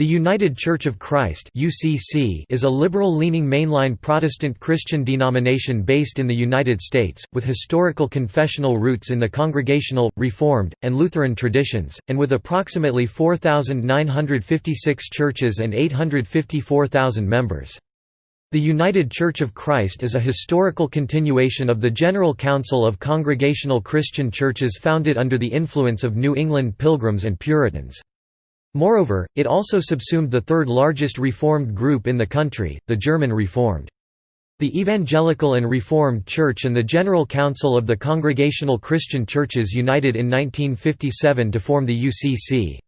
The United Church of Christ (UCC) is a liberal-leaning mainline Protestant Christian denomination based in the United States, with historical confessional roots in the Congregational, Reformed, and Lutheran traditions, and with approximately 4,956 churches and 854,000 members. The United Church of Christ is a historical continuation of the General Council of Congregational Christian Churches founded under the influence of New England Pilgrims and Puritans. Moreover, it also subsumed the third largest Reformed group in the country, the German Reformed. The Evangelical and Reformed Church and the General Council of the Congregational Christian Churches united in 1957 to form the UCC.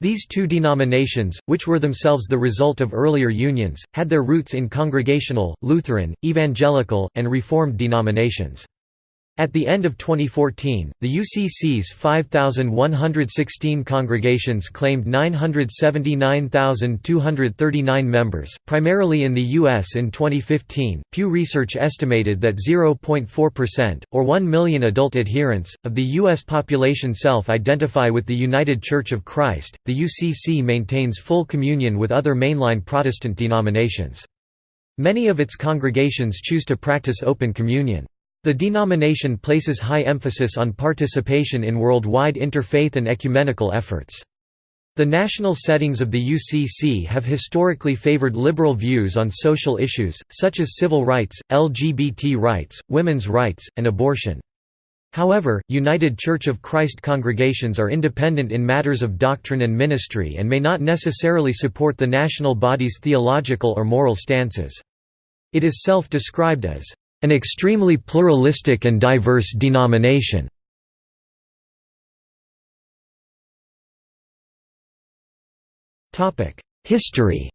These two denominations, which were themselves the result of earlier unions, had their roots in Congregational, Lutheran, Evangelical, and Reformed denominations. At the end of 2014, the UCC's 5,116 congregations claimed 979,239 members, primarily in the U.S. In 2015, Pew Research estimated that 0.4%, or 1 million adult adherents, of the U.S. population self identify with the United Church of Christ. The UCC maintains full communion with other mainline Protestant denominations. Many of its congregations choose to practice open communion. The denomination places high emphasis on participation in worldwide interfaith and ecumenical efforts. The national settings of the UCC have historically favored liberal views on social issues, such as civil rights, LGBT rights, women's rights, and abortion. However, United Church of Christ congregations are independent in matters of doctrine and ministry and may not necessarily support the national body's theological or moral stances. It is self-described as an extremely pluralistic and diverse denomination. History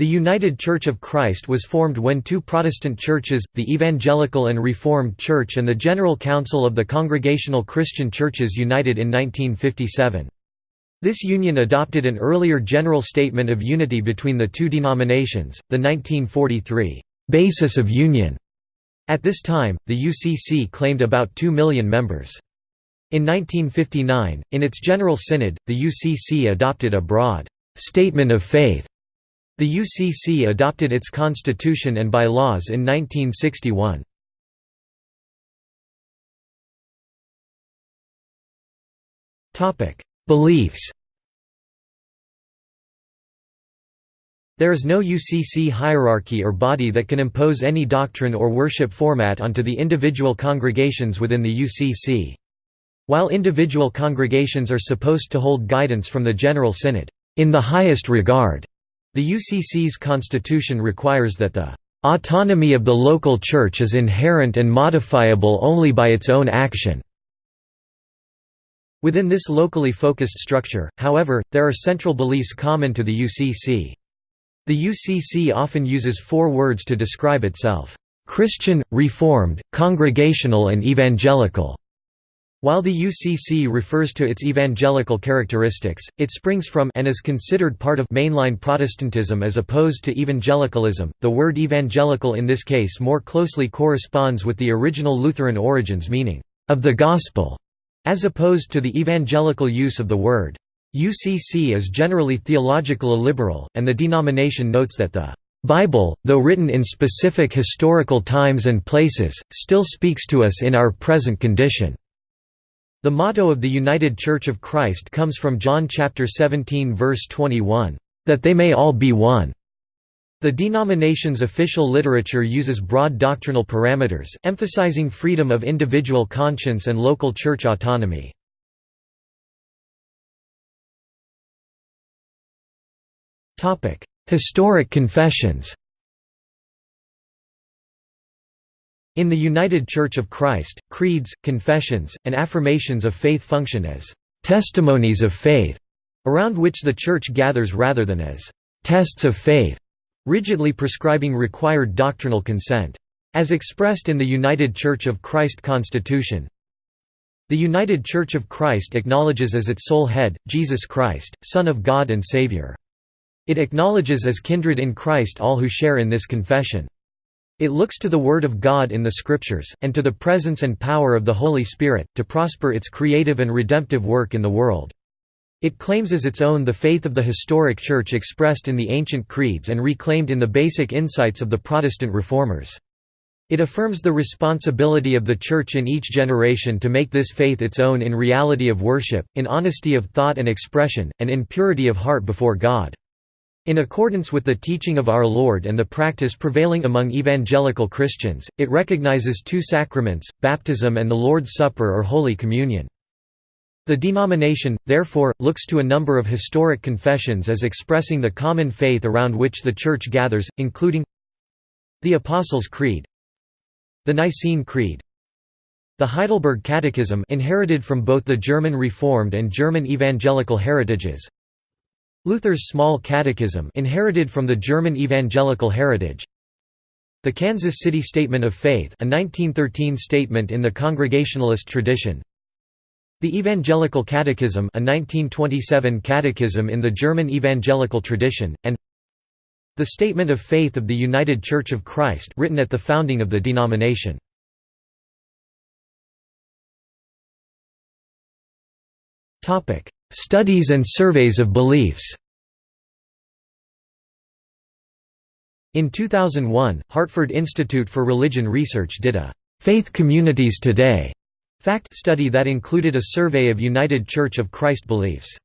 The United Church of Christ was formed when two Protestant churches, the Evangelical and Reformed Church and the General Council of the Congregational Christian Churches united in 1957. This union adopted an earlier general statement of unity between the two denominations, the 1943 «basis of union». At this time, the UCC claimed about 2 million members. In 1959, in its General Synod, the UCC adopted a broad «statement of faith». The UCC adopted its constitution and bylaws in 1961. Topic: Beliefs There is no UCC hierarchy or body that can impose any doctrine or worship format onto the individual congregations within the UCC. While individual congregations are supposed to hold guidance from the General Synod, in the highest regard, the UCC's constitution requires that the autonomy of the local church is inherent and modifiable only by its own action. Within this locally focused structure, however, there are central beliefs common to the UCC. The UCC often uses four words to describe itself, "...Christian, Reformed, Congregational and Evangelical." While the UCC refers to its evangelical characteristics, it springs from and is considered part of mainline Protestantism as opposed to evangelicalism. The word evangelical in this case more closely corresponds with the original Lutheran origins meaning of the gospel as opposed to the evangelical use of the word. UCC is generally theological liberal, and the denomination notes that the Bible, though written in specific historical times and places, still speaks to us in our present condition. The motto of the United Church of Christ comes from John chapter 17 verse 21, "that they may all be one." The denomination's official literature uses broad doctrinal parameters, emphasizing freedom of individual conscience and local church autonomy. Historic confessions In the United Church of Christ, creeds, confessions, and affirmations of faith function as «testimonies of faith», around which the Church gathers rather than as «tests of faith» rigidly prescribing required doctrinal consent. As expressed in the United Church of Christ Constitution, the United Church of Christ acknowledges as its sole head, Jesus Christ, Son of God and Savior. It acknowledges as kindred in Christ all who share in this confession. It looks to the Word of God in the Scriptures, and to the presence and power of the Holy Spirit, to prosper its creative and redemptive work in the world. It claims as its own the faith of the historic Church expressed in the ancient creeds and reclaimed in the basic insights of the Protestant reformers. It affirms the responsibility of the Church in each generation to make this faith its own in reality of worship, in honesty of thought and expression, and in purity of heart before God. In accordance with the teaching of our Lord and the practice prevailing among evangelical Christians, it recognizes two sacraments, baptism and the Lord's Supper or Holy Communion. The denomination, therefore, looks to a number of historic confessions as expressing the common faith around which the Church gathers, including the Apostles' Creed the Nicene Creed the Heidelberg Catechism inherited from both the German Reformed and German Evangelical heritages Luther's Small Catechism inherited from the German Evangelical heritage the Kansas City Statement of Faith a 1913 statement in the Congregationalist tradition the Evangelical Catechism a 1927 catechism in the German Evangelical tradition, and the Statement of Faith of the United Church of Christ written at the founding of the denomination. Studies and surveys of beliefs In 2001, Hartford Institute for Religion Research did a «Faith Communities Today» Fact study that included a survey of United Church of Christ beliefs.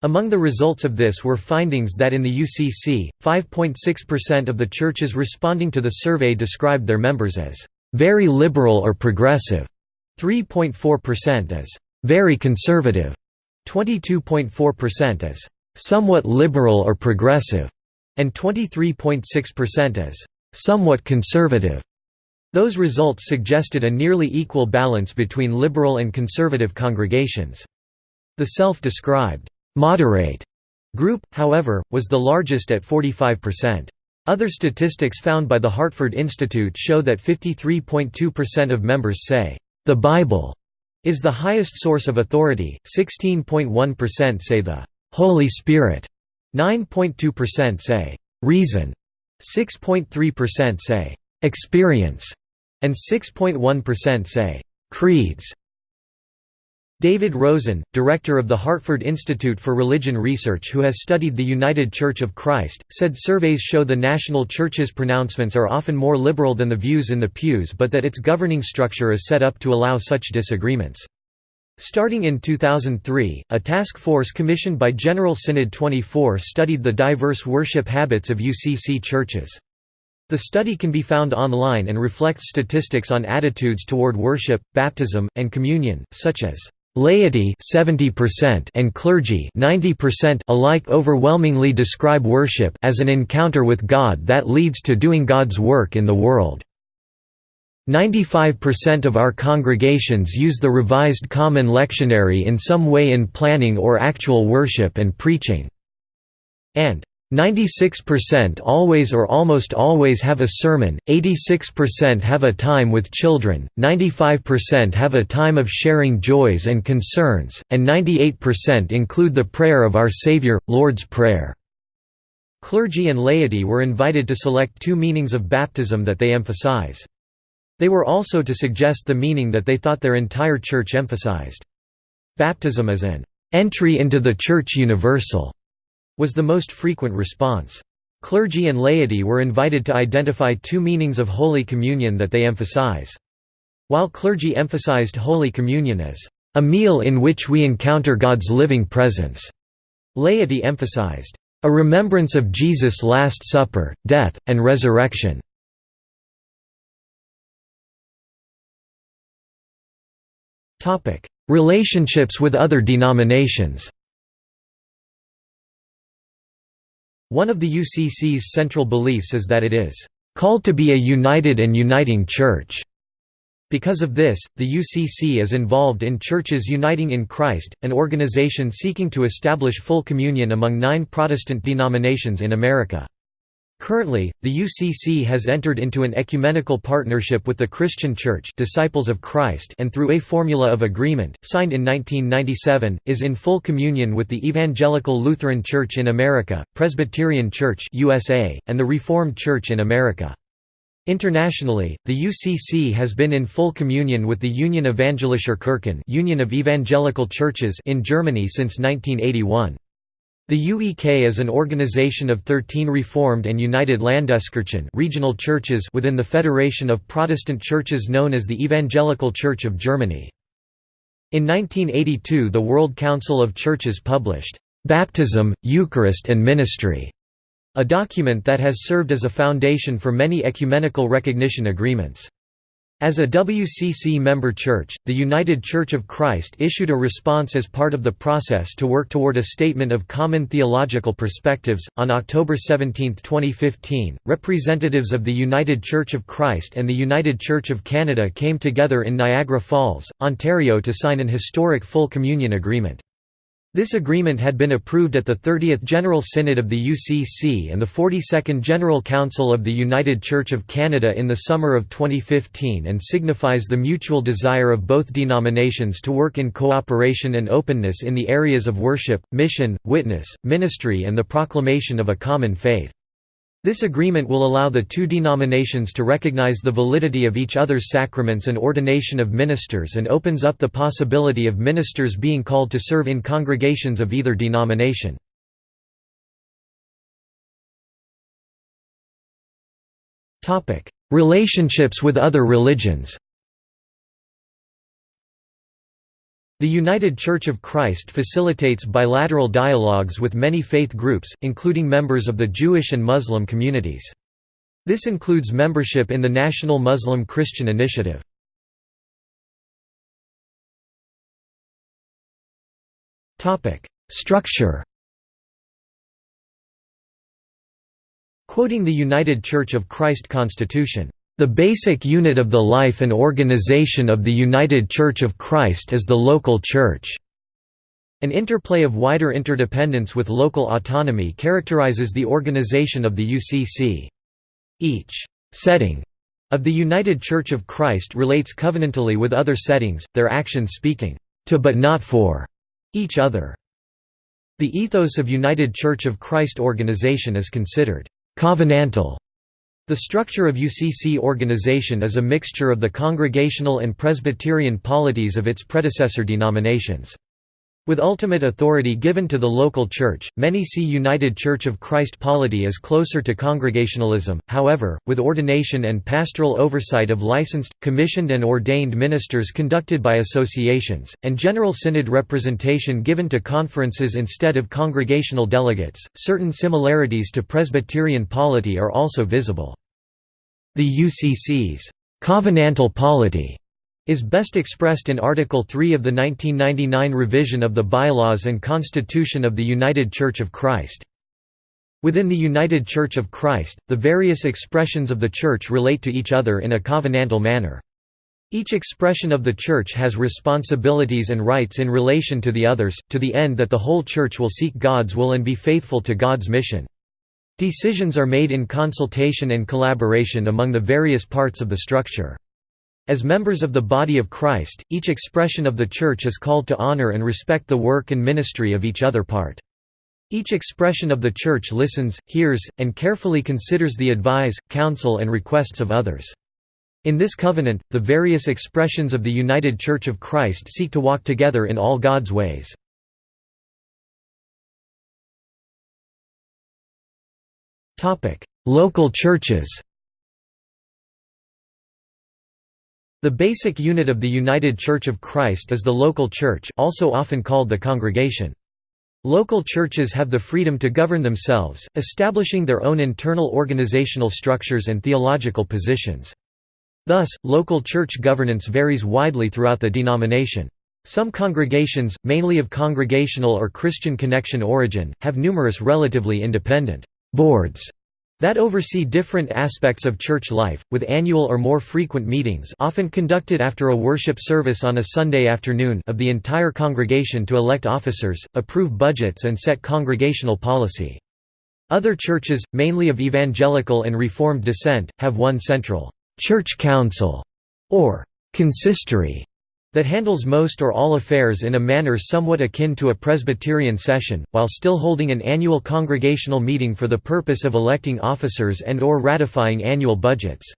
Among the results of this were findings that in the UCC, 5.6% of the churches responding to the survey described their members as very liberal or progressive, 3.4% as very conservative, 22.4% as somewhat liberal or progressive, and 23.6% as somewhat conservative. Those results suggested a nearly equal balance between liberal and conservative congregations. The self-described, "'moderate' group, however, was the largest at 45%. Other statistics found by the Hartford Institute show that 53.2% of members say, "'The Bible' is the highest source of authority, 16.1% say the "'Holy Spirit' 9.2% say, "'reason' 6.3% say, "'experience' and 6.1% say, "'creeds' David Roozen, director of the Hartford Institute for Religion Research who has studied the United Church of Christ, said surveys show the national church's pronouncements are often more liberal than the views in the pews but that its governing structure is set up to allow such disagreements. Starting in 2003, a task force commissioned by General Synod 24 studied the diverse worship habits of UCC churches. The study can be found online and reflects statistics on attitudes toward worship, baptism, and communion, such as laity 70% and clergy 90% alike overwhelmingly describe worship as an encounter with God that leads to doing God's work in the world. 95% of our congregations use the Revised Common Lectionary in some way in planning or actual worship and preaching. And 96% always or almost always have a sermon, 86% have a time with children, 95% have a time of sharing joys and concerns, and 98% include the prayer of our Savior, Lord's Prayer. Clergy and laity were invited to select two meanings of baptism that they emphasize. They were also to suggest the meaning that they thought their entire church emphasized. Baptism is an entry into the Church Universal was the most frequent response. Clergy and laity were invited to identify two meanings of Holy Communion that they emphasize. While clergy emphasized Holy Communion as a meal in which we encounter God's living presence, laity emphasized a remembrance of Jesus' Last Supper, death, and resurrection. Relationships with other denominations One of the UCC's central beliefs is that it is called to be a united and uniting church. Because of this, the UCC is involved in Churches Uniting in Christ, an organization seeking to establish full communion among nine Protestant denominations in America. Currently, the UCC has entered into an ecumenical partnership with the Christian Church Disciples of Christ and through a Formula of Agreement, signed in 1997, is in full communion with the Evangelical Lutheran Church in America, Presbyterian Church USA, and the Reformed Church in America. Internationally, the UCC has been in full communion with the Union Evangelischer Kirchen Union of Evangelical Churches in Germany since 1981. The UEK is an organization of 13 Reformed and United Landeskirchen regional churches within the Federation of Protestant Churches known as the Evangelical Church of Germany. In 1982 the World Council of Churches published, "'Baptism, Eucharist and Ministry' a document that has served as a foundation for many ecumenical recognition agreements. As a WCC member church, the United Church of Christ issued a response as part of the process to work toward a statement of common theological perspectives. On October 17, 2015, representatives of the United Church of Christ and the United Church of Canada came together in Niagara Falls, Ontario to sign an historic full communion agreement. This agreement had been approved at the 30th General Synod of the UCC and the 42nd General Council of the United Church of Canada in the summer of 2015 and signifies the mutual desire of both denominations to work in cooperation and openness in the areas of worship, mission, witness, ministry and the proclamation of a common faith. This agreement will allow the two denominations to recognize the validity of each other's sacraments and ordination of ministers and opens up the possibility of ministers being called to serve in congregations of either denomination. Relationships with other religions The United Church of Christ facilitates bilateral dialogues with many faith groups, including members of the Jewish and Muslim communities. This includes membership in the National Muslim Christian Initiative. Structure Quoting the United Church of Christ Constitution the basic unit of the life and organization of the United Church of Christ is the local church. An interplay of wider interdependence with local autonomy characterizes the organization of the UCC. Each setting of the United Church of Christ relates covenantally with other settings, their actions speaking to but not for each other. The ethos of United Church of Christ organization is considered covenantal the structure of UCC organization is a mixture of the Congregational and Presbyterian polities of its predecessor denominations. With ultimate authority given to the local church, many see United Church of Christ polity as closer to Congregationalism, however, with ordination and pastoral oversight of licensed, commissioned and ordained ministers conducted by associations, and General Synod representation given to conferences instead of congregational delegates, certain similarities to Presbyterian polity are also visible. The UCC's covenantal polity is best expressed in Article 3 of the 1999 revision of the Bylaws and Constitution of the United Church of Christ. Within the United Church of Christ, the various expressions of the Church relate to each other in a covenantal manner. Each expression of the Church has responsibilities and rights in relation to the others, to the end that the whole Church will seek God's will and be faithful to God's mission. Decisions are made in consultation and collaboration among the various parts of the structure. As members of the body of Christ, each expression of the Church is called to honor and respect the work and ministry of each other part. Each expression of the Church listens, hears, and carefully considers the advice, counsel and requests of others. In this covenant, the various expressions of the United Church of Christ seek to walk together in all God's ways. Local churches The basic unit of the United Church of Christ is the local church also often called the congregation. Local churches have the freedom to govern themselves, establishing their own internal organizational structures and theological positions. Thus, local church governance varies widely throughout the denomination. Some congregations, mainly of congregational or Christian connection origin, have numerous relatively independent boards that oversee different aspects of church life, with annual or more frequent meetings often conducted after a worship service on a Sunday afternoon of the entire congregation to elect officers, approve budgets and set congregational policy. Other churches, mainly of evangelical and Reformed descent, have one central «church council» or «consistory» that handles most or all affairs in a manner somewhat akin to a Presbyterian session, while still holding an annual congregational meeting for the purpose of electing officers and or ratifying annual budgets.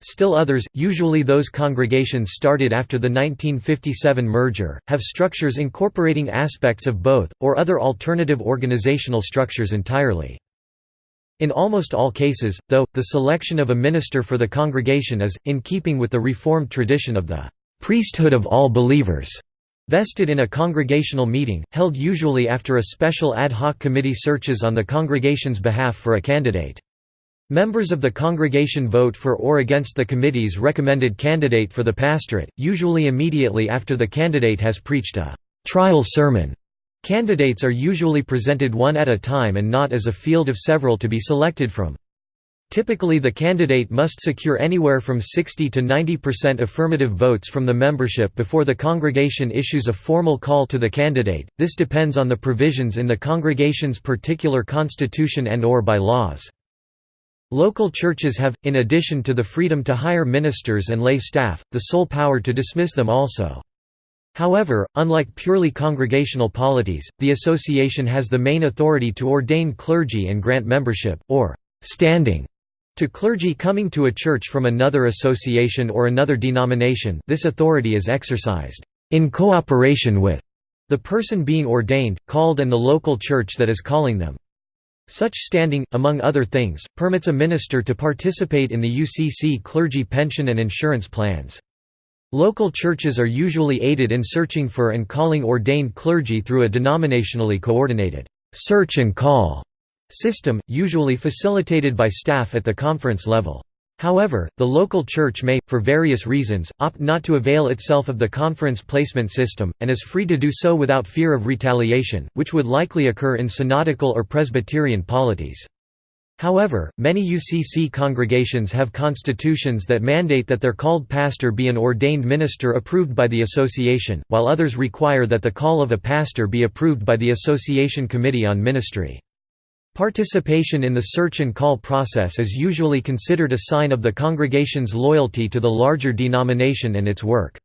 Still others, usually those congregations started after the 1957 merger, have structures incorporating aspects of both, or other alternative organizational structures entirely. In almost all cases, though, the selection of a minister for the congregation is, in keeping with the Reformed tradition of the priesthood of all believers, vested in a congregational meeting, held usually after a special ad hoc committee searches on the congregation's behalf for a candidate. Members of the congregation vote for or against the committee's recommended candidate for the pastorate, usually immediately after the candidate has preached a trial sermon. Candidates are usually presented one at a time and not as a field of several to be selected from. Typically the candidate must secure anywhere from 60 to 90% affirmative votes from the membership before the congregation issues a formal call to the candidate, this depends on the provisions in the congregation's particular constitution and or by laws. Local churches have, in addition to the freedom to hire ministers and lay staff, the sole power to dismiss them also. However, unlike purely congregational polities, the association has the main authority to ordain clergy and grant membership, or standing, to clergy coming to a church from another association or another denomination this authority is exercised in cooperation with the person being ordained, called and the local church that is calling them. Such standing, among other things, permits a minister to participate in the UCC clergy pension and insurance plans. Local churches are usually aided in searching for and calling ordained clergy through a denominationally coordinated search and call system, usually facilitated by staff at the conference level. However, the local church may, for various reasons, opt not to avail itself of the conference placement system, and is free to do so without fear of retaliation, which would likely occur in synodical or Presbyterian polities. However, many UCC congregations have constitutions that mandate that their called pastor be an ordained minister approved by the association, while others require that the call of a pastor be approved by the Association Committee on Ministry. Participation in the search and call process is usually considered a sign of the congregation's loyalty to the larger denomination and its work.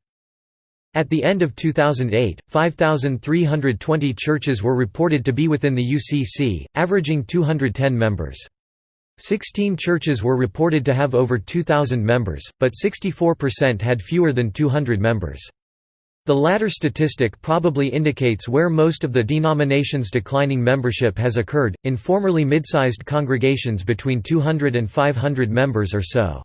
At the end of 2008, 5,320 churches were reported to be within the UCC, averaging 210 members. 16 churches were reported to have over 2,000 members, but 64% had fewer than 200 members. The latter statistic probably indicates where most of the denomination's declining membership has occurred, in formerly mid-sized congregations between 200 and 500 members or so.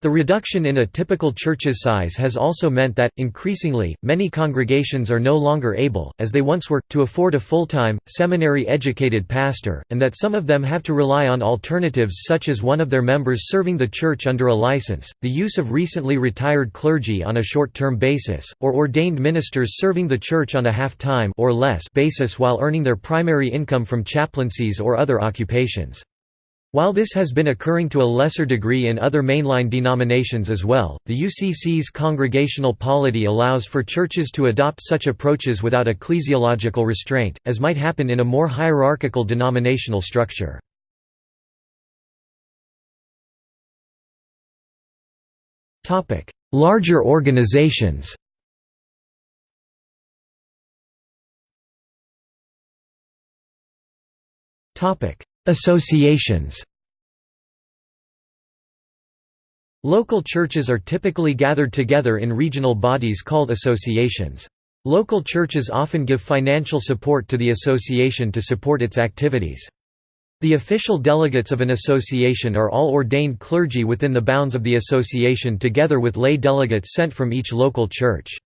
The reduction in a typical church's size has also meant that, increasingly, many congregations are no longer able, as they once were, to afford a full-time, seminary-educated pastor, and that some of them have to rely on alternatives such as one of their members serving the church under a license, the use of recently retired clergy on a short-term basis, or ordained ministers serving the church on a half-time or less basis while earning their primary income from chaplaincies or other occupations. While this has been occurring to a lesser degree in other mainline denominations as well, the UCC's congregational polity allows for churches to adopt such approaches without ecclesiological restraint, as might happen in a more hierarchical denominational structure. Larger organizations Associations Local churches are typically gathered together in regional bodies called associations. Local churches often give financial support to the association to support its activities. The official delegates of an association are all ordained clergy within the bounds of the association together with lay delegates sent from each local church.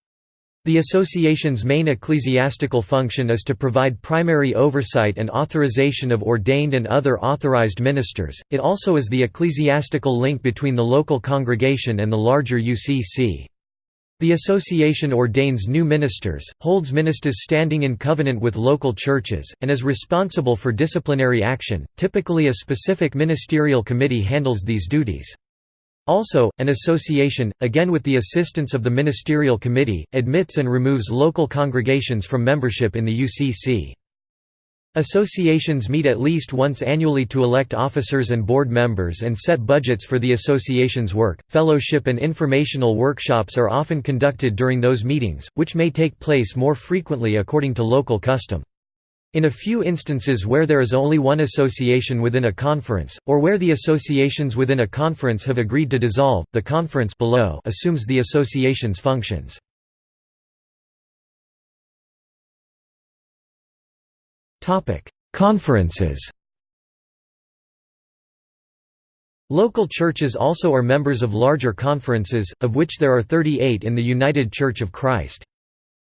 The association's main ecclesiastical function is to provide primary oversight and authorization of ordained and other authorized ministers, it also is the ecclesiastical link between the local congregation and the larger UCC. The association ordains new ministers, holds ministers standing in covenant with local churches, and is responsible for disciplinary action. Typically, a specific ministerial committee handles these duties. Also, an association, again with the assistance of the ministerial committee, admits and removes local congregations from membership in the UCC. Associations meet at least once annually to elect officers and board members and set budgets for the association's work. Fellowship and informational workshops are often conducted during those meetings, which may take place more frequently according to local custom. In a few instances where there is only one association within a conference, or where the associations within a conference have agreed to dissolve, the conference below assumes the association's functions. Conferences Local churches also are members of larger conferences, of which there are 38 in the United Church of Christ.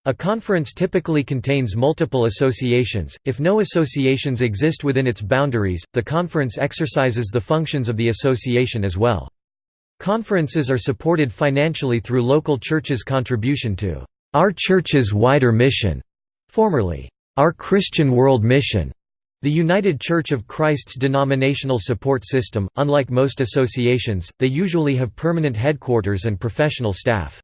A conference typically contains multiple associations. If no associations exist within its boundaries, the conference exercises the functions of the association as well. Conferences are supported financially through local churches' contribution to Our Church's wider mission, formerly Our Christian World Mission. The United Church of Christ's denominational support system, unlike most associations, they usually have permanent headquarters and professional staff.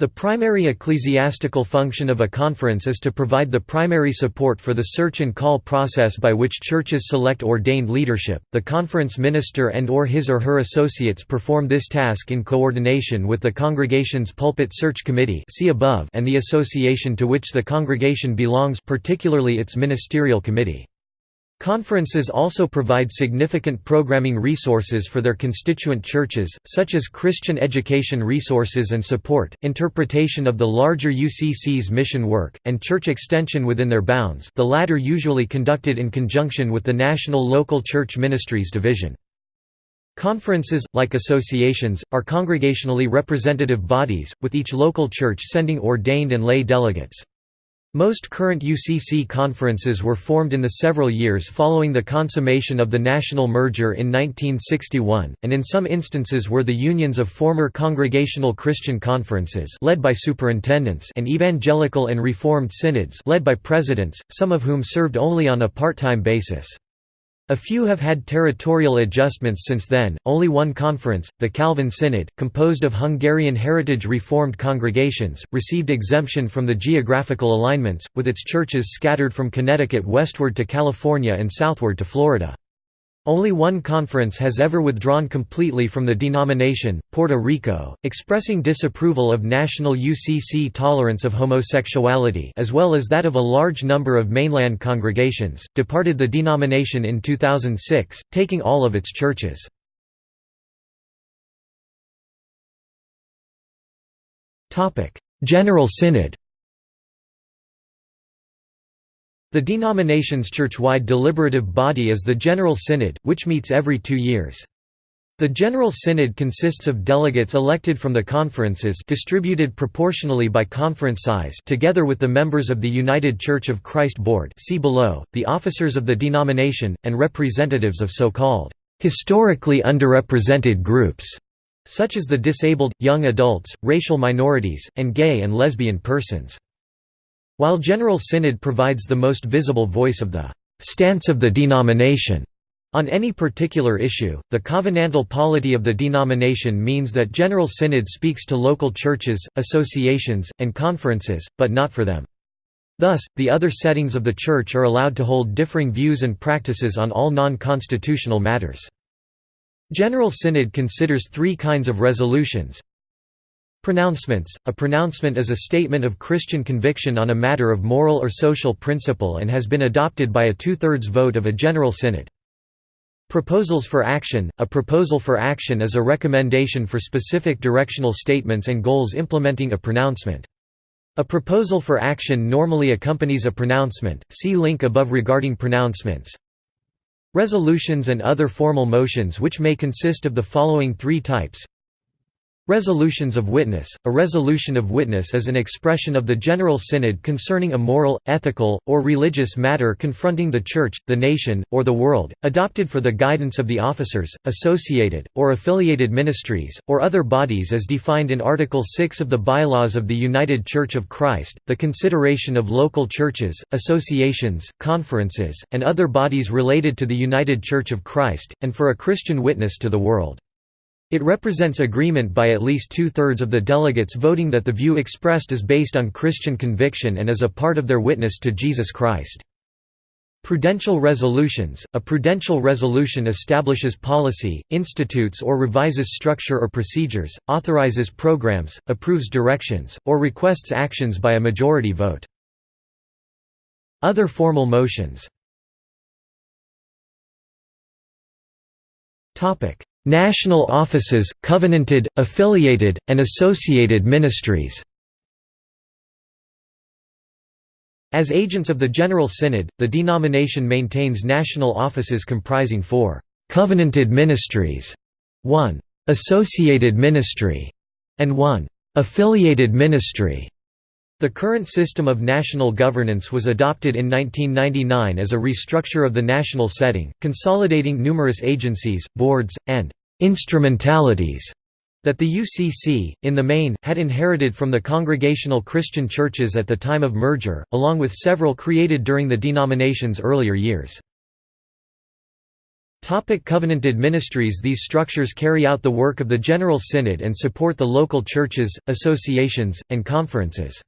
The primary ecclesiastical function of a conference is to provide the primary support for the search and call process by which churches select ordained leadership. The conference minister and or his or her associates perform this task in coordination with the congregation's pulpit search committee see above and the association to which the congregation belongs particularly its ministerial committee. Conferences also provide significant programming resources for their constituent churches, such as Christian education resources and support, interpretation of the larger UCC's mission work, and church extension within their bounds the latter usually conducted in conjunction with the National Local Church Ministries Division. Conferences, like associations, are congregationally representative bodies, with each local church sending ordained and lay delegates. Most current UCC conferences were formed in the several years following the consummation of the national merger in 1961, and in some instances were the unions of former congregational Christian conferences led by superintendents and evangelical and reformed synods led by presidents, some of whom served only on a part-time basis. A few have had territorial adjustments since then. Only one conference, the Calvin Synod, composed of Hungarian Heritage Reformed congregations, received exemption from the geographical alignments, with its churches scattered from Connecticut westward to California and southward to Florida. Only one conference has ever withdrawn completely from the denomination, Puerto Rico, expressing disapproval of national UCC tolerance of homosexuality as well as that of a large number of mainland congregations, departed the denomination in 2006, taking all of its churches. General Synod The denomination's church-wide deliberative body is the General Synod, which meets every two years. The General Synod consists of delegates elected from the conferences distributed proportionally by conference size together with the members of the United Church of Christ Board see below, the officers of the denomination, and representatives of so-called historically underrepresented groups, such as the disabled, young adults, racial minorities, and gay and lesbian persons. While General Synod provides the most visible voice of the stance of the denomination on any particular issue, the covenantal polity of the denomination means that General Synod speaks to local churches, associations, and conferences, but not for them. Thus, the other settings of the Church are allowed to hold differing views and practices on all non-constitutional matters. General Synod considers three kinds of resolutions Pronouncements – A pronouncement is a statement of Christian conviction on a matter of moral or social principle and has been adopted by a two-thirds vote of a general synod. Proposals for action – A proposal for action is a recommendation for specific directional statements and goals implementing a pronouncement. A proposal for action normally accompanies a pronouncement, see link above regarding pronouncements. Resolutions and other formal motions which may consist of the following three types Resolutions of Witness A resolution of witness is an expression of the General Synod concerning a moral, ethical, or religious matter confronting the Church, the nation, or the world, adopted for the guidance of the officers, associated, or affiliated ministries, or other bodies as defined in Article 6 of the Bylaws of the United Church of Christ, the consideration of local churches, associations, conferences, and other bodies related to the United Church of Christ, and for a Christian witness to the world. It represents agreement by at least two-thirds of the delegates voting that the view expressed is based on Christian conviction and is a part of their witness to Jesus Christ. Prudential resolutions – A prudential resolution establishes policy, institutes or revises structure or procedures, authorizes programs, approves directions, or requests actions by a majority vote. Other formal motions National offices, covenanted, affiliated, and associated ministries As agents of the General Synod, the denomination maintains national offices comprising four «covenanted ministries», one «associated ministry», and one «affiliated ministry». The current system of national governance was adopted in 1999 as a restructure of the national setting, consolidating numerous agencies, boards, and «instrumentalities» that the UCC, in the main, had inherited from the Congregational Christian Churches at the time of merger, along with several created during the denomination's earlier years. Covenanted ministries These structures carry out the work of the General Synod and support the local churches, associations, and conferences.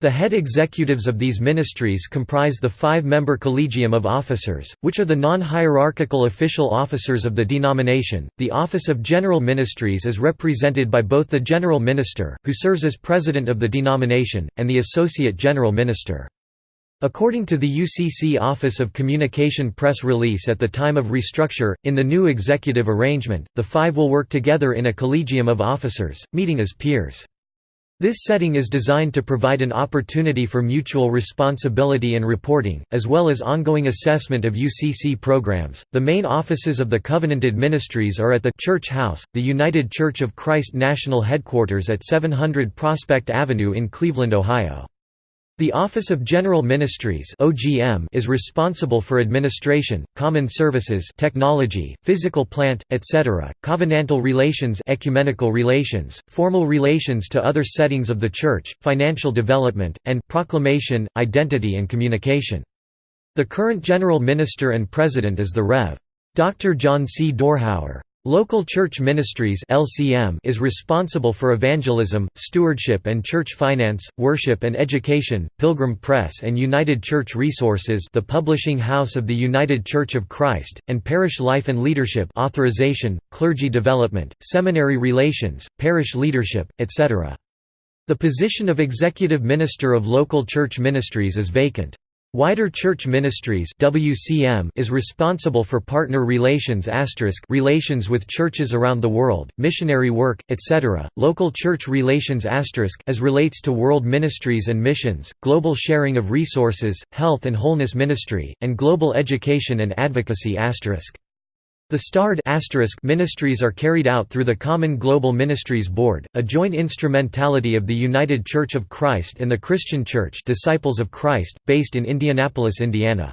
The head executives of these ministries comprise the five-member Collegium of Officers, which are the non-hierarchical official officers of the denomination. The Office of General Ministries is represented by both the General Minister, who serves as president of the denomination, and the Associate General Minister. According to the UCC Office of Communication press release at the time of restructure, in the new executive arrangement, the five will work together in a collegium of officers, meeting as peers. This setting is designed to provide an opportunity for mutual responsibility and reporting, as well as ongoing assessment of UCC programs. The main offices of the Covenanted Ministries are at the Church House, the United Church of Christ National Headquarters at 700 Prospect Avenue in Cleveland, Ohio. The Office of General Ministries (OGM) is responsible for administration, common services, technology, physical plant, etc., covenantal relations, ecumenical relations, formal relations to other settings of the church, financial development, and proclamation, identity and communication. The current general minister and president is the Rev. Dr. John C. Dorhauer. Local Church Ministries (LCM) is responsible for evangelism, stewardship and church finance, worship and education. Pilgrim Press and United Church Resources, the publishing house of the United Church of Christ, and parish life and leadership, authorization, clergy development, seminary relations, parish leadership, etc. The position of executive minister of local church ministries is vacant. Wider Church Ministries (WCM) is responsible for partner relations relations with churches around the world, missionary work, etc. Local church relations as relates to world ministries and missions, global sharing of resources, health and wholeness ministry, and global education and advocacy the starred ministries are carried out through the Common Global Ministries Board, a joint instrumentality of the United Church of Christ and the Christian Church Disciples of Christ, based in Indianapolis, Indiana.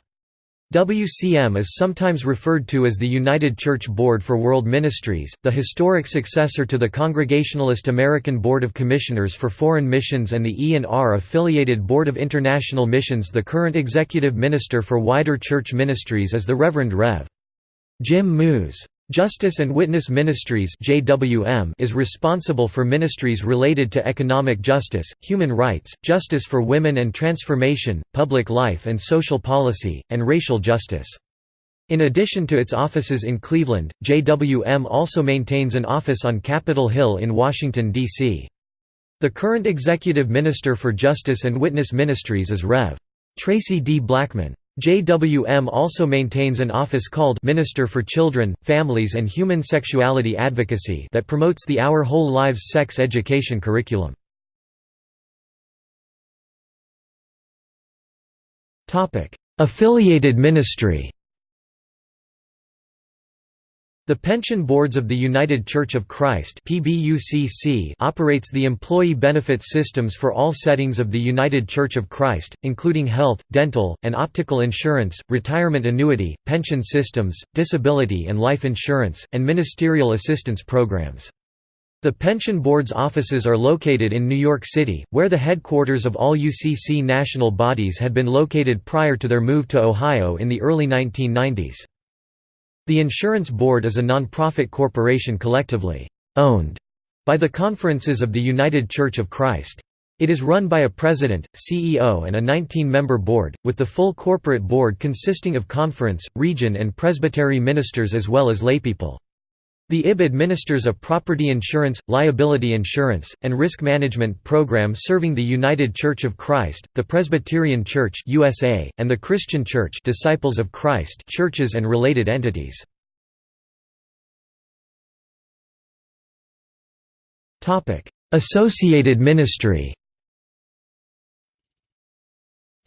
WCM is sometimes referred to as the United Church Board for World Ministries, the historic successor to the Congregationalist American Board of Commissioners for Foreign Missions and the E&R affiliated Board of International Missions The current executive minister for Wider Church Ministries is the Reverend Rev. Jim Moos. Justice and Witness Ministries is responsible for ministries related to economic justice, human rights, justice for women and transformation, public life and social policy, and racial justice. In addition to its offices in Cleveland, JWM also maintains an office on Capitol Hill in Washington, D.C. The current executive minister for Justice and Witness Ministries is Rev. Traci D. Blackmon. JWM also maintains an office called Minister for Children, Families and Human Sexuality Advocacy that promotes the Our Whole Lives sex education curriculum. Affiliated ministry the Pension Boards of the United Church of Christ operates the employee benefits systems for all settings of the United Church of Christ, including health, dental, and optical insurance, retirement annuity, pension systems, disability and life insurance, and ministerial assistance programs. The Pension Board's offices are located in New York City, where the headquarters of all UCC national bodies had been located prior to their move to Ohio in the early 1990s. The Insurance Board is a non-profit corporation collectively owned by the Conferences of the United Church of Christ. It is run by a president, CEO and a 19-member board, with the full corporate board consisting of conference, region and presbytery ministers as well as laypeople. The IB administers a property insurance, liability insurance, and risk management program serving the United Church of Christ, the Presbyterian Church USA, and the Christian Church Disciples of Christ churches and related entities. Associated ministry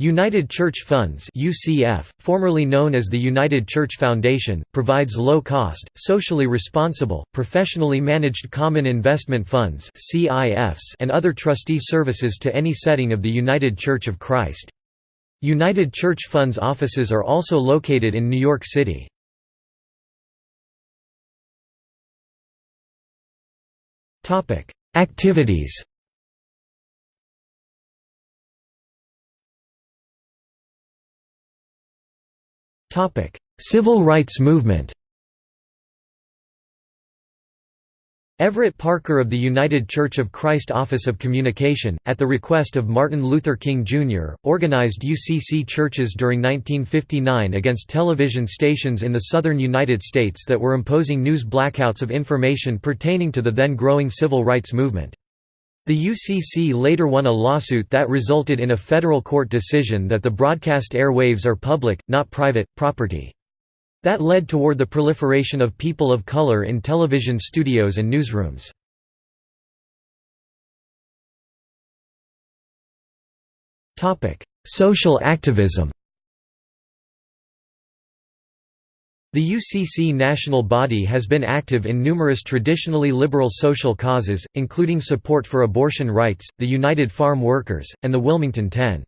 United Church Funds UCF, formerly known as the United Church Foundation, provides low-cost, socially responsible, professionally managed common investment funds and other trustee services to any setting of the United Church of Christ. United Church Funds offices are also located in New York City. Activities Civil rights movement Everett Parker of the United Church of Christ Office of Communication, at the request of Martin Luther King, Jr., organized UCC churches during 1959 against television stations in the southern United States that were imposing news blackouts of information pertaining to the then growing civil rights movement. The UCC later won a lawsuit that resulted in a federal court decision that the broadcast airwaves are public, not private, property. That led toward the proliferation of people of color in television studios and newsrooms. Social activism The UCC national body has been active in numerous traditionally liberal social causes, including support for abortion rights, the United Farm Workers, and the Wilmington Ten.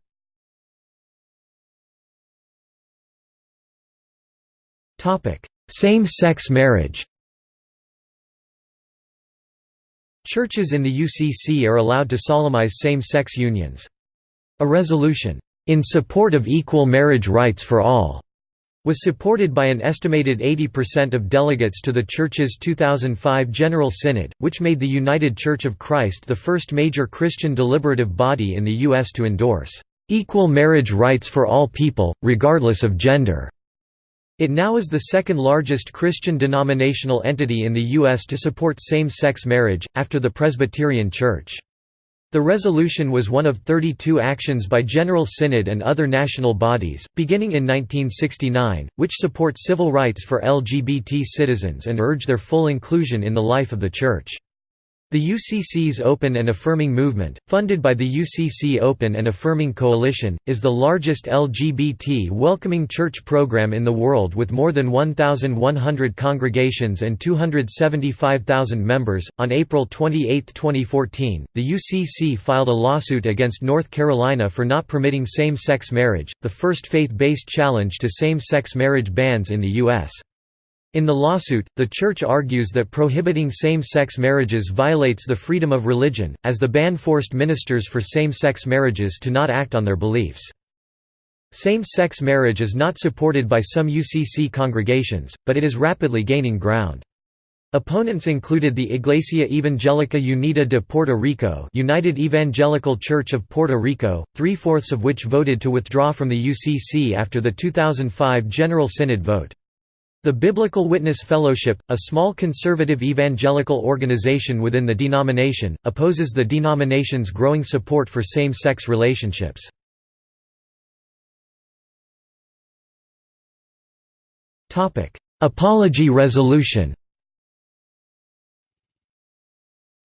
Same-sex marriage Churches in the UCC are allowed to solemnize same-sex unions. A resolution, "...in support of equal marriage rights for all," was supported by an estimated 80% of delegates to the Church's 2005 General Synod, which made the United Church of Christ the first major Christian deliberative body in the U.S. to endorse, "...equal marriage rights for all people, regardless of gender." It now is the second largest Christian denominational entity in the U.S. to support same-sex marriage, after the Presbyterian Church. The resolution was one of 32 actions by General Synod and other national bodies, beginning in 1969, which support civil rights for LGBT citizens and urge their full inclusion in the life of the Church. The UCC's Open and Affirming Movement, funded by the UCC Open and Affirming Coalition, is the largest LGBT welcoming church program in the world with more than 1,100 congregations and 275,000 members. On April 28, 2014, the UCC filed a lawsuit against North Carolina for not permitting same sex marriage, the first faith based challenge to same sex marriage bans in the U.S. In the lawsuit, the Church argues that prohibiting same-sex marriages violates the freedom of religion, as the ban forced ministers for same-sex marriages to not act on their beliefs. Same-sex marriage is not supported by some UCC congregations, but it is rapidly gaining ground. Opponents included the Iglesia Evangélica Unida de Puerto Rico United Evangelical Church of Puerto Rico, three-fourths of which voted to withdraw from the UCC after the 2005 General Synod vote. The Biblical Witness Fellowship, a small conservative evangelical organization within the denomination, opposes the denomination's growing support for same-sex relationships. Apology Resolution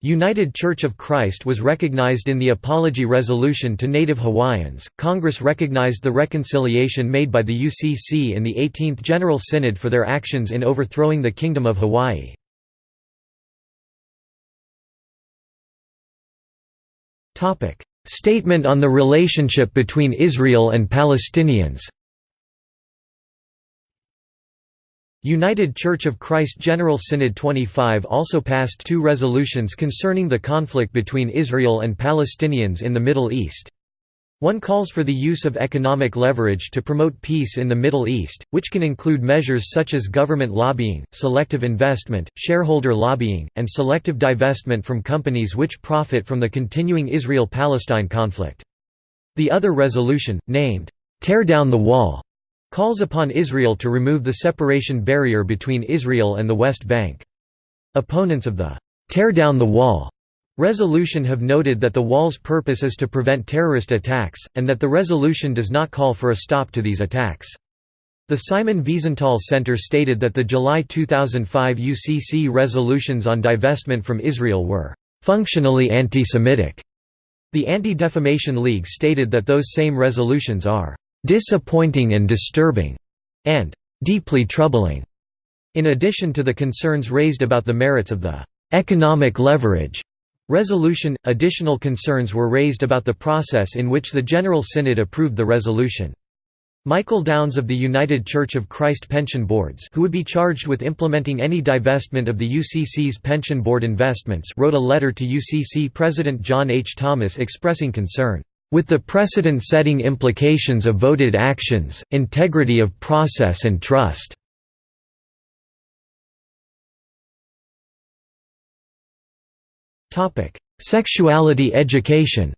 United Church of Christ was recognized in the Apology Resolution to Native Hawaiians. Congress recognized the reconciliation made by the UCC in the 18th General Synod for their actions in overthrowing the Kingdom of Hawaii. Statement on the relationship between Israel and Palestinians. United Church of Christ General Synod 25 also passed two resolutions concerning the conflict between Israel and Palestinians in the Middle East. One calls for the use of economic leverage to promote peace in the Middle East, which can include measures such as government lobbying, selective investment, shareholder lobbying, and selective divestment from companies which profit from the continuing Israel-Palestine conflict. The other resolution, named, "'Tear Down the Wall' calls upon Israel to remove the separation barrier between Israel and the West Bank. Opponents of the "'Tear Down the Wall' resolution have noted that the wall's purpose is to prevent terrorist attacks, and that the resolution does not call for a stop to these attacks. The Simon Wiesenthal Center stated that the July 2005 UCC resolutions on divestment from Israel were "...functionally anti-Semitic." The Anti-Defamation League stated that those same resolutions are "...disappointing and disturbing," and "...deeply troubling." In addition to the concerns raised about the merits of the "...economic leverage," resolution, additional concerns were raised about the process in which the General Synod approved the resolution. Michael Downs of the United Church of Christ Pension Boards who would be charged with implementing any divestment of the UCC's pension board investments wrote a letter to UCC President John H. Thomas expressing concern, "...with the precedent-setting implications of voted actions, integrity of process and trust." Sexuality education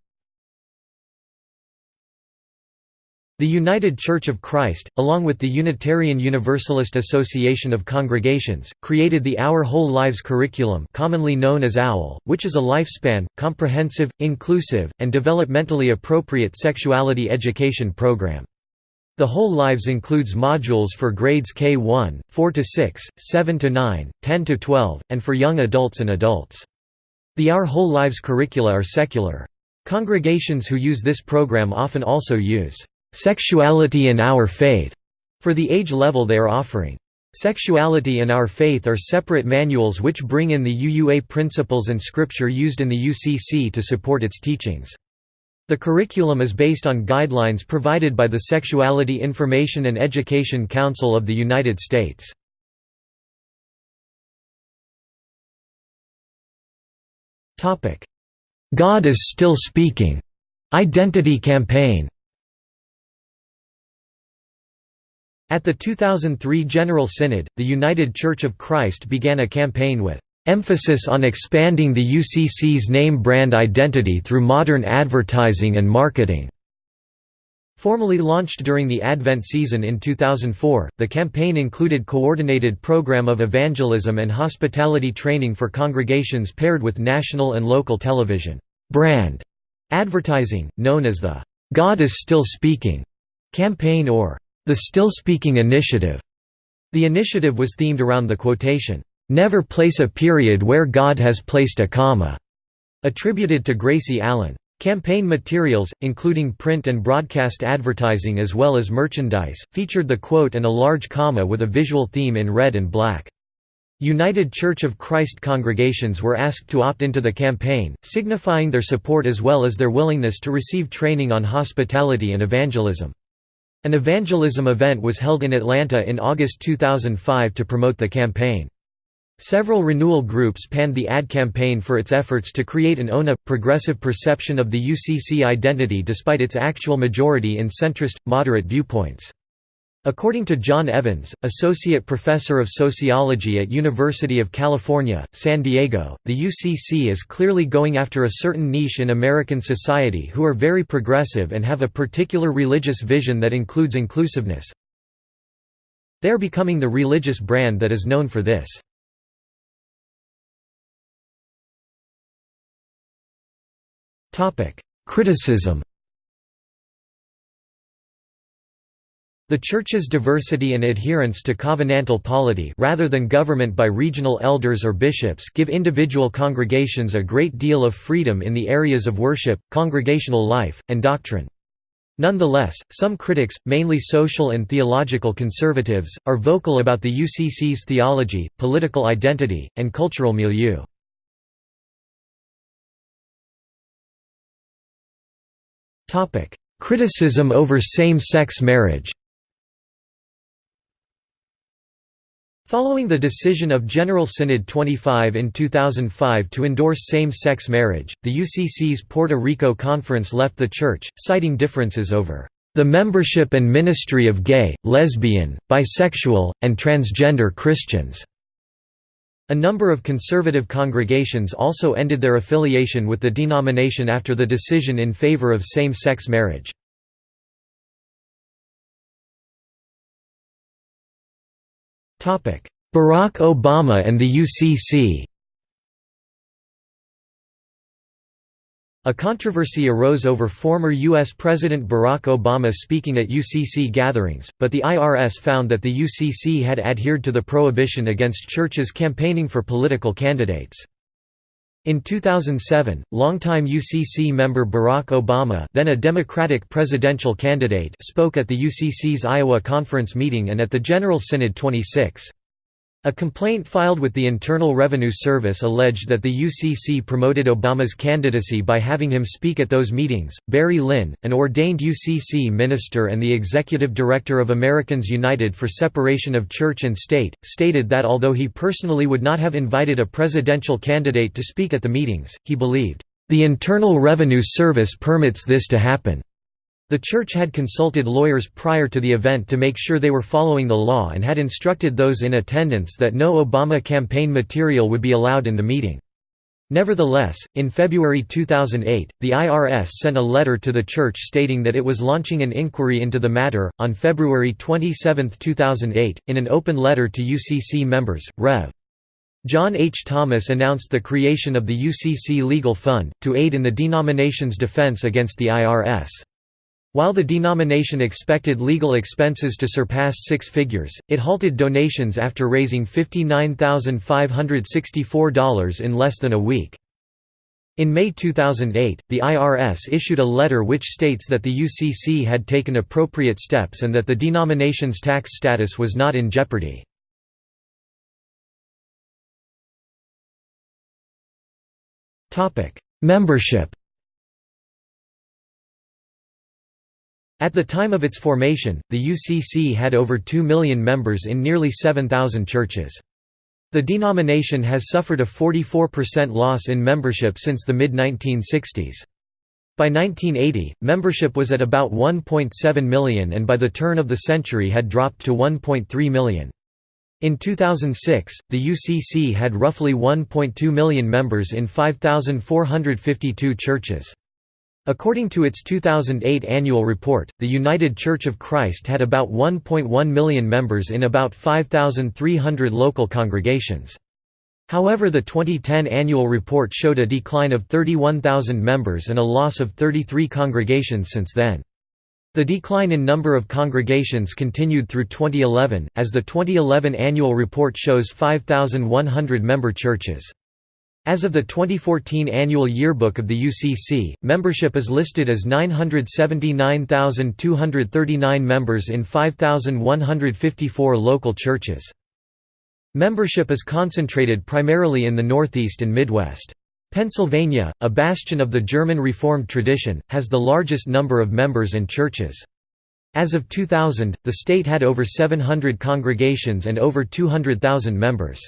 The United Church of Christ, along with the Unitarian Universalist Association of Congregations, created the Our Whole Lives curriculum commonly known as OWL, which is a lifespan, comprehensive, inclusive, and developmentally appropriate sexuality education program. The Whole Lives includes modules for grades K1, 4–6, 7–9, 10–12, and for young adults and adults. The Our Whole Lives curricula are secular. Congregations who use this program often also use Sexuality and Our Faith for the age level they are offering. Sexuality and Our Faith are separate manuals which bring in the UUA principles and scripture used in the UCC to support its teachings. The curriculum is based on guidelines provided by the Sexuality Information and Education Council of the United States. God is Still Speaking Identity Campaign At the 2003 General Synod, the United Church of Christ began a campaign with emphasis on expanding the UCC's name brand identity through modern advertising and marketing. Formally launched during the Advent season in 2004, the campaign included coordinated program of evangelism and hospitality training for congregations paired with national and local television brand advertising, known as the "'God is Still Speaking' campaign or the Still Speaking Initiative. The initiative was themed around the quotation, "'Never place a period where God has placed a comma' attributed to Gracie Allen. Campaign materials, including print and broadcast advertising as well as merchandise, featured the quote and a large comma with a visual theme in red and black. United Church of Christ congregations were asked to opt into the campaign, signifying their support as well as their willingness to receive training on hospitality and evangelism. An evangelism event was held in Atlanta in August 2005 to promote the campaign. Several renewal groups panned the ad campaign for its efforts to create an ONA, progressive perception of the UCC identity despite its actual majority in centrist, moderate viewpoints. According to John Evans, Associate Professor of Sociology at University of California, San Diego, the UCC is clearly going after a certain niche in American society who are very progressive and have a particular religious vision that includes inclusiveness. They are becoming the religious brand that is known for this. Criticism The Church's diversity and adherence to covenantal polity rather than government by regional elders or bishops give individual congregations a great deal of freedom in the areas of worship, congregational life, and doctrine. Nonetheless, some critics, mainly social and theological conservatives, are vocal about the UCC's theology, political identity, and cultural milieu. Criticism over same-sex marriage Following the decision of General Synod 25 in 2005 to endorse same-sex marriage, the UCC's Puerto Rico Conference left the church, citing differences over the membership and ministry of gay, lesbian, bisexual, and transgender Christians. A number of conservative congregations also ended their affiliation with the denomination after the decision in favor of same-sex marriage. Barack Obama and the UCC A controversy arose over former U.S. President Barack Obama speaking at UCC gatherings, but the IRS found that the UCC had adhered to the prohibition against churches campaigning for political candidates. In 2007, longtime UCC member Barack Obama then a Democratic presidential candidate spoke at the UCC's Iowa conference meeting and at the General Synod 26. A complaint filed with the Internal Revenue Service alleged that the UCC promoted Obama's candidacy by having him speak at those meetings. Barry Lynn, an ordained UCC minister and the executive director of Americans United for Separation of Church and State, stated that although he personally would not have invited a presidential candidate to speak at the meetings, he believed, the Internal Revenue Service permits this to happen. The church had consulted lawyers prior to the event to make sure they were following the law and had instructed those in attendance that no Obama campaign material would be allowed in the meeting. Nevertheless, in February 2008, the IRS sent a letter to the church stating that it was launching an inquiry into the matter. On February 27, 2008, in an open letter to UCC members, Rev. John H. Thomas announced the creation of the UCC Legal Fund, to aid in the denomination's defense against the IRS. While the denomination expected legal expenses to surpass six figures, it halted donations after raising $59,564 in less than a week. In May 2008, the IRS issued a letter which states that the UCC had taken appropriate steps and that the denomination's tax status was not in jeopardy. Membership At the time of its formation, the UCC had over 2 million members in nearly 7,000 churches. The denomination has suffered a 44% loss in membership since the mid-1960s. By 1980, membership was at about 1.7 million and by the turn of the century had dropped to 1.3 million. In 2006, the UCC had roughly 1.2 million members in 5,452 churches. According to its 2008 annual report, the United Church of Christ had about 1.1 million members in about 5,300 local congregations. However the 2010 annual report showed a decline of 31,000 members and a loss of 33 congregations since then. The decline in number of congregations continued through 2011, as the 2011 annual report shows 5,100 member churches. As of the 2014 annual yearbook of the UCC, membership is listed as 979,239 members in 5,154 local churches. Membership is concentrated primarily in the Northeast and Midwest. Pennsylvania, a bastion of the German Reformed tradition, has the largest number of members and churches. As of 2000, the state had over 700 congregations and over 200,000 members.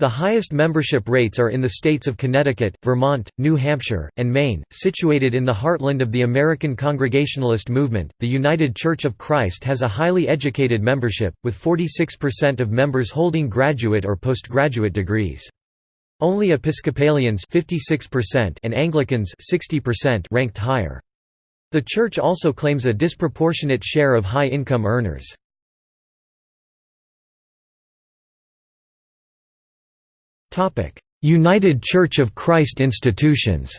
The highest membership rates are in the states of Connecticut, Vermont, New Hampshire, and Maine. Situated in the heartland of the American Congregationalist movement, the United Church of Christ has a highly educated membership, with 46% of members holding graduate or postgraduate degrees. Only Episcopalians 56% and Anglicans 60% ranked higher. The church also claims a disproportionate share of high-income earners. United Church of Christ institutions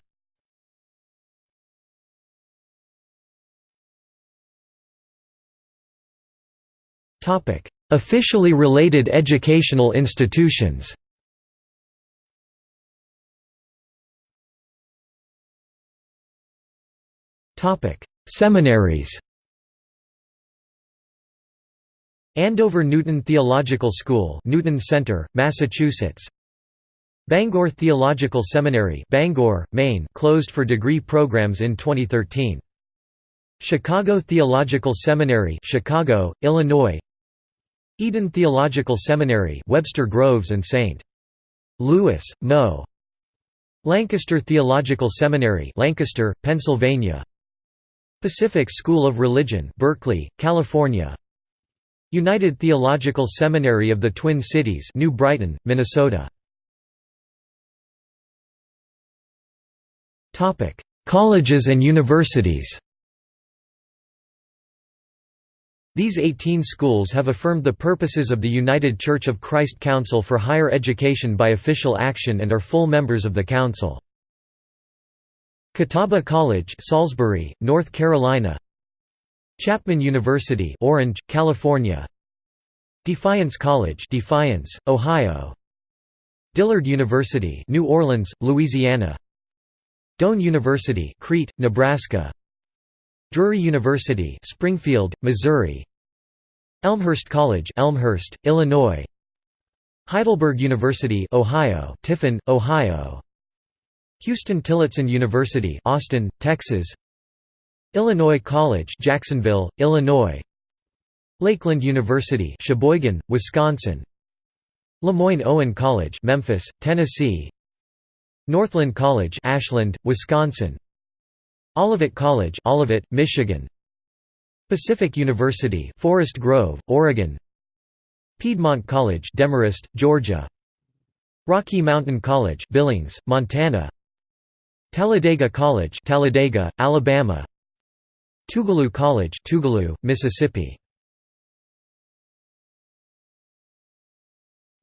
Officially related educational institutions Seminaries Andover Newton Theological School Newton Center, Massachusetts Bangor Theological Seminary Bangor, Maine closed for degree programs in 2013. Chicago Theological Seminary Chicago, Illinois Eden Theological Seminary Webster Groves and St. Louis, Mo. Lancaster Theological Seminary Lancaster, Pennsylvania Pacific School of Religion Berkeley, California United Theological Seminary of the Twin Cities New Brighton, Minnesota Colleges and universities These 18 schools have affirmed the purposes of the United Church of Christ Council for Higher Education by official action and are full members of the council. Catawba College Salisbury, North Carolina Chapman University Orange, California Defiance College Defiance, Ohio Dillard University New Orleans, Louisiana Doane University Crete, Nebraska. Drury University Springfield, Missouri. Elmhurst College Elmhurst, Illinois. Heidelberg University Ohio Tiffin, Ohio. Huston Tillotson University Austin, Texas. Illinois College Jacksonville, Illinois. Lakeland University Sheboygan, Wisconsin. Lemoyne-Owen College Memphis, Tennessee Northland College Ashland, Wisconsin. Olivet College Olivet, Michigan. Pacific University Forest Grove, Oregon. Piedmont College Demorest, Georgia. Rocky Mountain College Billings, Montana. Talladega College Talladega, Alabama. Tougaloo College Tougaloo, Mississippi.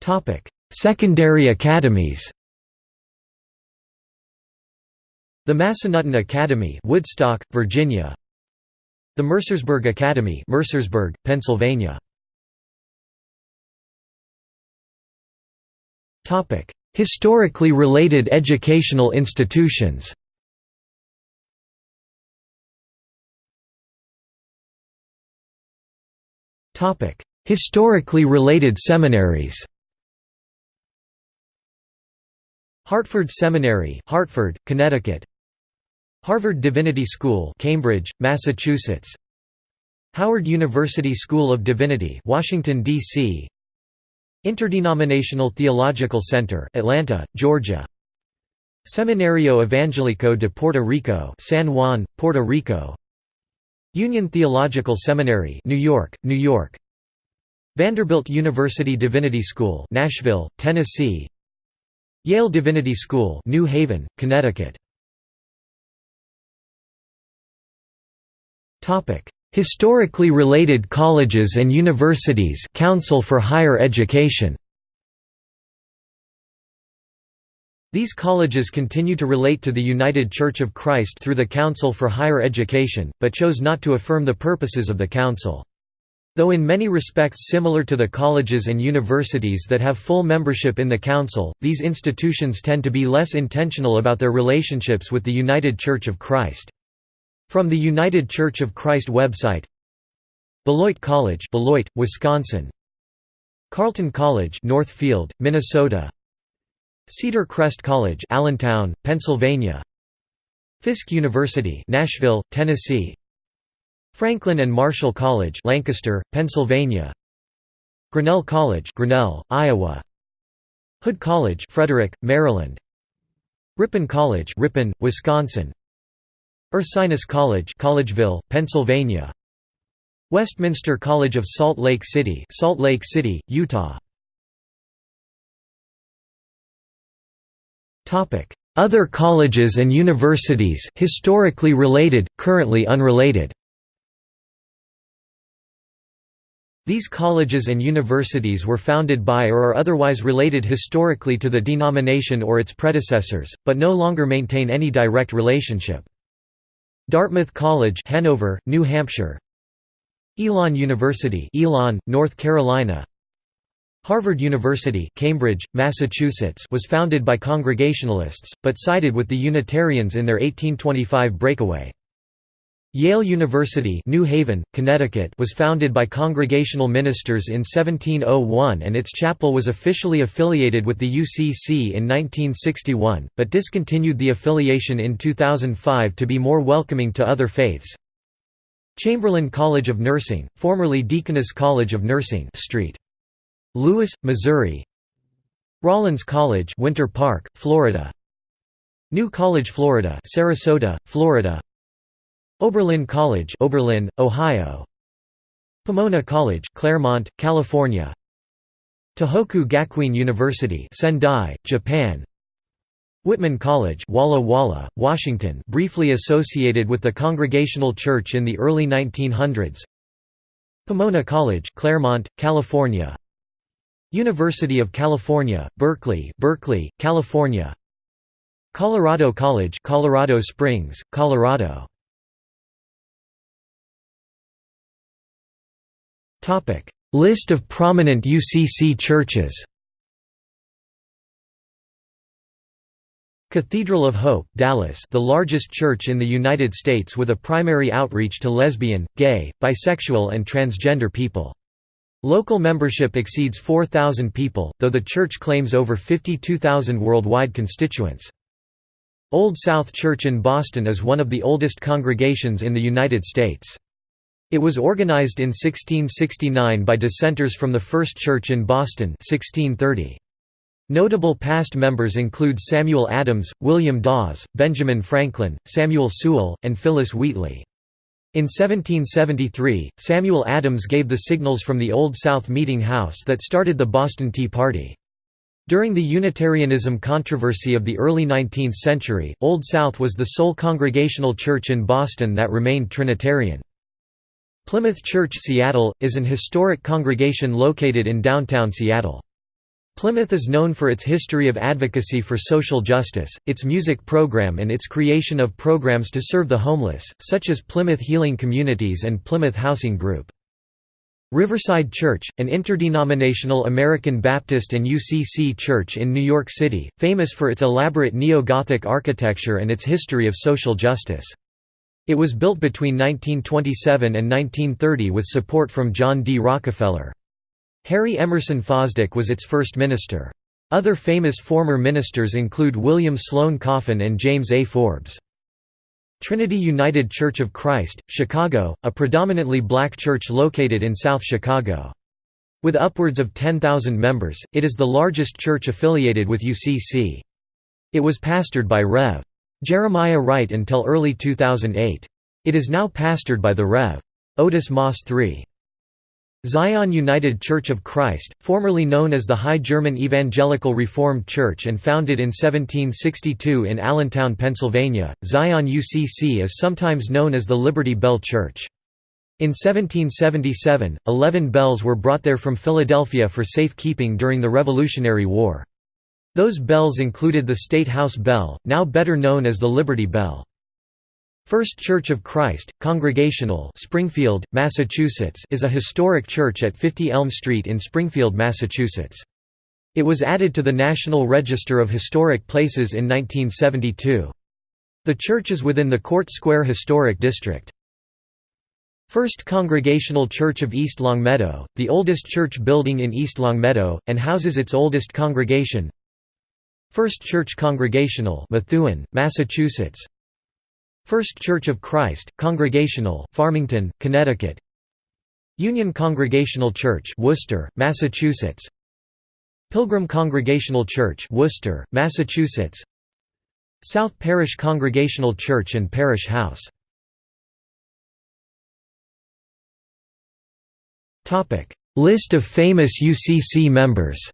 Topic: Secondary academies The Massanutten Academy Woodstock, Virginia. The Mercersburg Academy Mercersburg, Pennsylvania. Topic: Historically related educational institutions. Topic: Historically related seminaries. Hartford Seminary, Hartford, Connecticut Harvard Divinity School Cambridge, Massachusetts. Howard University School of Divinity Washington, D.C. Interdenominational Theological Center Atlanta, Georgia. Seminario Evangelico de Puerto Rico San Juan, Puerto Rico. Union Theological Seminary New York, New York. Vanderbilt University Divinity School Nashville, Tennessee. Yale Divinity School New Haven, Connecticut Historically related colleges and universities Council for Higher Education These colleges continue to relate to the United Church of Christ through the Council for Higher Education, but chose not to affirm the purposes of the Council. Though in many respects similar to the colleges and universities that have full membership in the Council, these institutions tend to be less intentional about their relationships with the United Church of Christ. From the United Church of Christ website Beloit College Beloit, Wisconsin Carleton College Northfield, Minnesota Cedar Crest College Allentown, Pennsylvania Fisk University Nashville, Tennessee Franklin and Marshall College Lancaster, Pennsylvania Grinnell College Grinnell, Iowa Hood College Frederick, Maryland Ripon College Ripon, Wisconsin Ursinus College Collegeville, Pennsylvania. Westminster College of Salt Lake City Salt Lake City, Utah. Other colleges and universities historically related, currently unrelated? These colleges and universities were founded by or are otherwise related historically to the denomination or its predecessors, but no longer maintain any direct relationship. Dartmouth College Hanover, New Hampshire Elon University Elon, North Carolina Harvard University Cambridge, Massachusetts was founded by Congregationalists, but sided with the Unitarians in their 1825 breakaway. Yale University New Haven, Connecticut was founded by Congregational ministers in 1701 and its chapel was officially affiliated with the UCC in 1961, but discontinued the affiliation in 2005 to be more welcoming to other faiths. Chamberlain College of Nursing, formerly Deaconess College of Nursing Street. Louis, Missouri Rollins College Winter Park, Florida New College Florida Sarasota, Florida Oberlin College Oberlin, Ohio Pomona College Claremont, California Tohoku Gakuin University Sendai, Japan Whitman College Walla Walla, Washington briefly associated with the Congregational Church in the early 1900s Pomona College, Claremont, California. University of California, Berkeley, Berkeley, California. Colorado College, Colorado Springs, Colorado. Topic: List of prominent UCC churches. Cathedral of Hope, Dallas the largest church in the United States with a primary outreach to lesbian, gay, bisexual and transgender people. Local membership exceeds 4,000 people, though the church claims over 52,000 worldwide constituents. Old South Church in Boston is one of the oldest congregations in the United States. It was organized in 1669 by dissenters from the First Church in Boston 1630. Notable past members include Samuel Adams, William Dawes, Benjamin Franklin, Samuel Sewall, and Phillis Wheatley. In 1773, Samuel Adams gave the signals from the Old South Meeting House that started the Boston Tea Party. During the Unitarianism controversy of the early 19th century, Old South was the sole congregational church in Boston that remained Trinitarian. Plymouth Church Seattle, is an historic congregation located in downtown Seattle. Plymouth is known for its history of advocacy for social justice, its music program and its creation of programs to serve the homeless, such as Plymouth Healing Communities and Plymouth Housing Group. Riverside Church, an interdenominational American Baptist and UCC church in New York City, famous for its elaborate neo-Gothic architecture and its history of social justice. It was built between 1927 and 1930 with support from John D. Rockefeller. Harry Emerson Fosdick was its first minister. Other famous former ministers include William Sloane Coffin and James A. Forbes. Trinity United Church of Christ, Chicago, a predominantly black church located in South Chicago. With upwards of 10,000 members, it is the largest church affiliated with UCC. It was pastored by Rev. Jeremiah Wright until early 2008. It is now pastored by the Rev. Otis Moss III. Zion United Church of Christ, formerly known as the High German Evangelical Reformed Church and founded in 1762 in Allentown, Pennsylvania, Zion UCC is sometimes known as the Liberty Bell Church. In 1777, eleven bells were brought there from Philadelphia for safekeeping during the Revolutionary War. Those bells included the State House Bell, now better known as the Liberty Bell. First Church of Christ, Congregational Springfield, Massachusetts is a historic church at 50 Elm Street in Springfield, Massachusetts. It was added to the National Register of Historic Places in 1972. The church is within the Court Square Historic District. First Congregational Church of East Longmeadow, the oldest church building in East Longmeadow, and houses its oldest congregation. First Church Congregational Methuen, Massachusetts. First Church of Christ, Congregational, Farmington, Connecticut. Union Congregational Church Worcester, Massachusetts. Pilgrim Congregational Church Worcester, Massachusetts. South Parish Congregational Church and Parish House. List of famous UCC members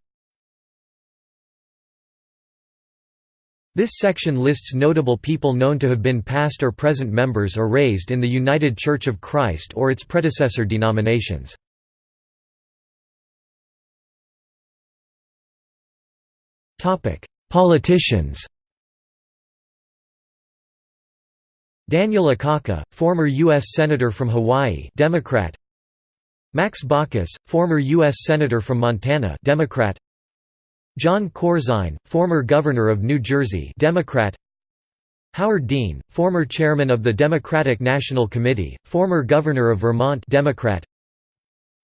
This section lists notable people known to have been past or present members or raised in the United Church of Christ or its predecessor denominations. Politicians Daniel Akaka, former U.S. Senator from Hawaii Democrat. Max Baucus, former U.S. Senator from Montana Democrat. Jon Corzine, former governor of New Jersey Democrat Howard Dean, former chairman of the Democratic National Committee, former governor of Vermont Democrat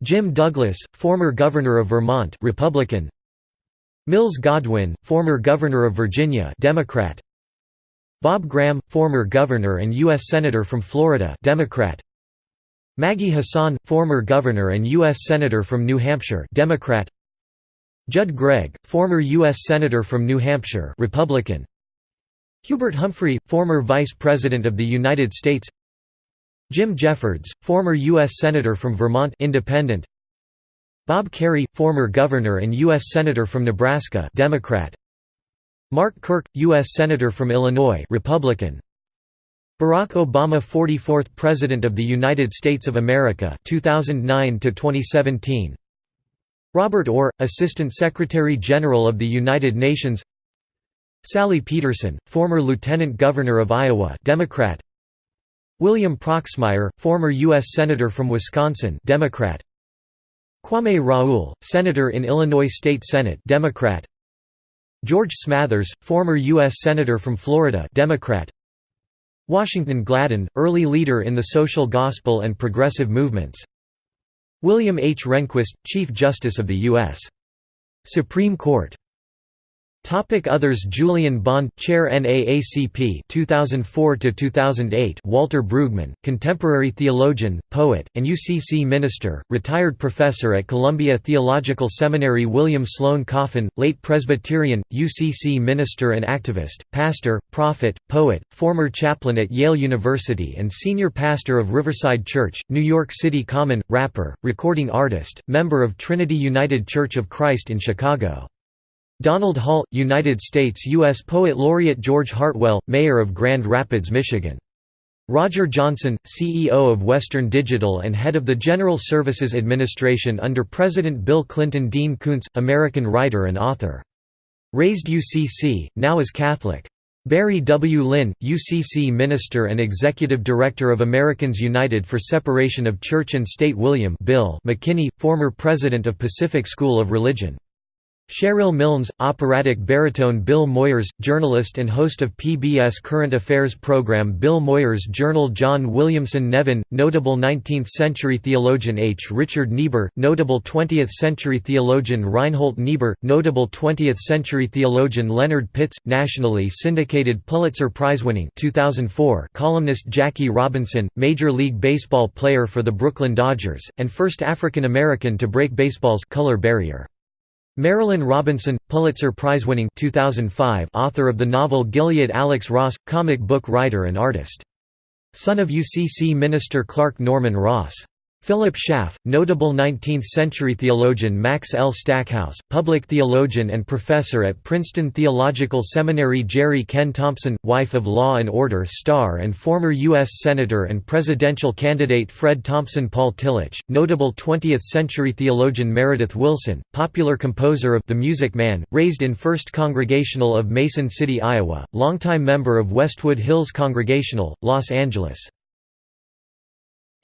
Jim Douglas, former governor of Vermont Republican Mills Godwin, former governor of Virginia Democrat Bob Graham, former governor and U.S. Senator from Florida Democrat Maggie Hassan, former governor and U.S. Senator from New Hampshire Democrat Judd Gregg, former U.S. Senator from New Hampshire Republican. Hubert Humphrey, former Vice President of the United States Jim Jeffords, former U.S. Senator from Vermont Independent. Bob Kerrey, former Governor and U.S. Senator from Nebraska Democrat. Mark Kirk, U.S. Senator from Illinois Republican. Barack Obama 44th President of the United States of America 2009 to 2017 Robert Orr Assistant Secretary General of the United Nations Sally Pederson former Lieutenant Governor of Iowa Democrat William Proxmire former US Senator from Wisconsin Democrat Kwame Raoul Senator in Illinois State Senate Democrat George Smathers former US Senator from Florida Democrat Washington Gladden, early leader in the social gospel and progressive movements William H. Rehnquist, Chief Justice of the U.S. Supreme Court Topic Others Julian Bond Chair NAACP 2004 to 2008 Walter Brueggemann contemporary theologian poet and UCC minister retired professor at Columbia Theological Seminary William Sloane Coffin late Presbyterian UCC minister and activist pastor prophet poet former chaplain at Yale University and senior pastor of Riverside Church New York City Common rapper recording artist member of Trinity United Church of Christ in Chicago Donald Hall, United States U.S. Poet Laureate George Heartwell, Mayor of Grand Rapids, Michigan. Roger Johnson, CEO of Western Digital and head of the General Services Administration under President Bill Clinton Dean Koontz, American writer and author. Raised UCC, now is Catholic. Barry W. Lynn, UCC Minister and Executive Director of Americans United for Separation of Church and State William Bill McKinney, former President of Pacific School of Religion Sherrill Milnes, operatic baritone Bill Moyers, journalist and host of PBS Current Affairs program Bill Moyers Journal John Williamson Nevin, notable 19th-century theologian H. Richard Niebuhr, notable 20th-century theologian Reinhold Niebuhr, notable 20th-century theologian Leonard Pitts, nationally syndicated Pulitzer Prize-winning 2004 columnist Jackie Robinson, Major League Baseball player for the Brooklyn Dodgers, and first African American to break baseball's color barrier. Marilynne Robinson, Pulitzer Prize-winning 2005 author of the novel Gilead Alex Ross, comic book writer and artist. Son of UCC minister Clark Norman Ross. Philip Schaff, notable 19th-century theologian Max L. Stackhouse, public theologian and professor at Princeton Theological Seminary Jeri Kehn Thompson, wife of Law and Order star and former U.S. Senator and presidential candidate Fred Thompson Paul Tillich, notable 20th-century theologian Meredith Willson, popular composer of The Music Man, raised in First Congregational of Mason City, Iowa, longtime member of Westwood Hills Congregational, Los Angeles.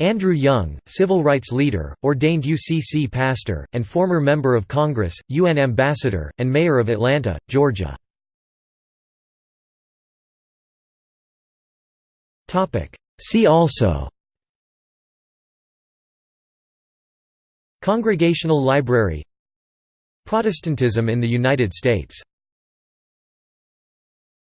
Andrew Young, civil rights leader, ordained UCC pastor, and former member of Congress, UN ambassador, and mayor of Atlanta, Georgia. See also Congregational Library Protestantism in the United States